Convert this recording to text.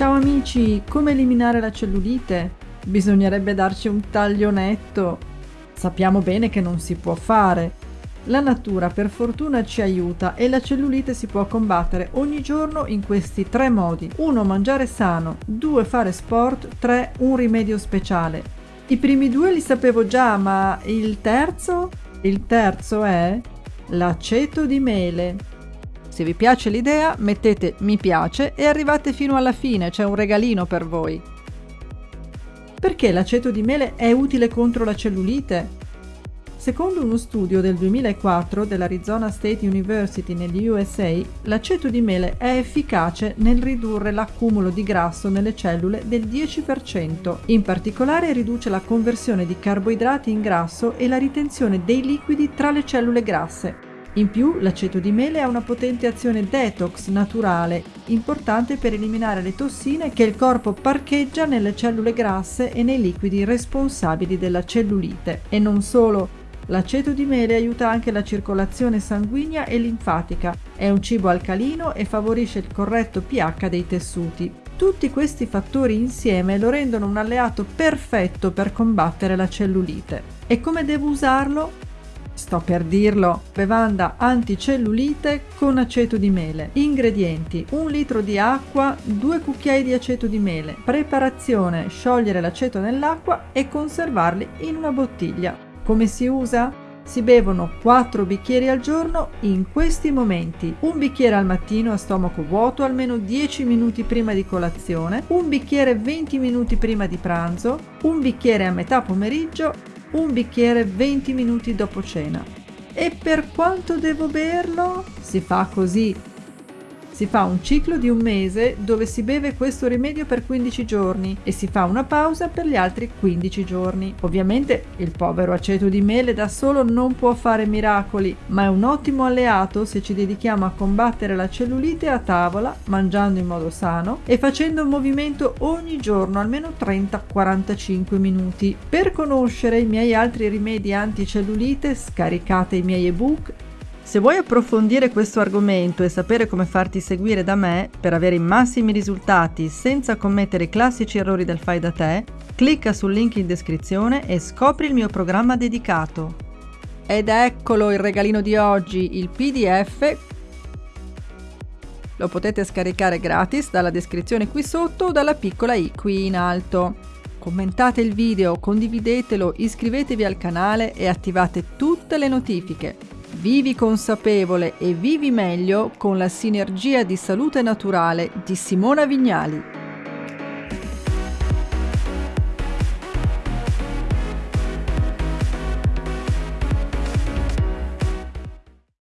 Ciao amici, come eliminare la cellulite? Bisognerebbe darci un taglionetto. Sappiamo bene che non si può fare. La natura per fortuna ci aiuta e la cellulite si può combattere ogni giorno in questi tre modi. 1. Mangiare sano, 2. Fare sport, 3. Un rimedio speciale. I primi due li sapevo già, ma il terzo? Il terzo è l'aceto di mele. Se vi piace l'idea mettete mi piace e arrivate fino alla fine, c'è un regalino per voi. Perché l'aceto di mele è utile contro la cellulite? Secondo uno studio del 2004 dell'Arizona State University negli USA, l'aceto di mele è efficace nel ridurre l'accumulo di grasso nelle cellule del 10%. In particolare riduce la conversione di carboidrati in grasso e la ritenzione dei liquidi tra le cellule grasse. In più l'aceto di mele ha una potente azione detox naturale, importante per eliminare le tossine che il corpo parcheggia nelle cellule grasse e nei liquidi responsabili della cellulite. E non solo, l'aceto di mele aiuta anche la circolazione sanguigna e linfatica, è un cibo alcalino e favorisce il corretto pH dei tessuti. Tutti questi fattori insieme lo rendono un alleato perfetto per combattere la cellulite. E come devo usarlo? Sto per dirlo, bevanda anticellulite con aceto di mele. Ingredienti: 1 litro di acqua, 2 cucchiai di aceto di mele. Preparazione: sciogliere l'aceto nell'acqua e conservarli in una bottiglia. Come si usa? Si bevono 4 bicchieri al giorno in questi momenti. Un bicchiere al mattino a stomaco vuoto almeno 10 minuti prima di colazione, un bicchiere 20 minuti prima di pranzo, un bicchiere a metà pomeriggio un bicchiere 20 minuti dopo cena. E per quanto devo berlo? Si fa così. Si fa un ciclo di un mese dove si beve questo rimedio per 15 giorni e si fa una pausa per gli altri 15 giorni. Ovviamente il povero aceto di mele da solo non può fare miracoli, ma è un ottimo alleato se ci dedichiamo a combattere la cellulite a tavola, mangiando in modo sano e facendo un movimento ogni giorno almeno 30-45 minuti. Per conoscere i miei altri rimedi anticellulite scaricate i miei ebook se vuoi approfondire questo argomento e sapere come farti seguire da me per avere i massimi risultati senza commettere i classici errori del fai da te, clicca sul link in descrizione e scopri il mio programma dedicato. Ed eccolo il regalino di oggi, il PDF. Lo potete scaricare gratis dalla descrizione qui sotto o dalla piccola i qui in alto. Commentate il video, condividetelo, iscrivetevi al canale e attivate tutte le notifiche. Vivi consapevole e vivi meglio con la sinergia di salute naturale di Simona Vignali.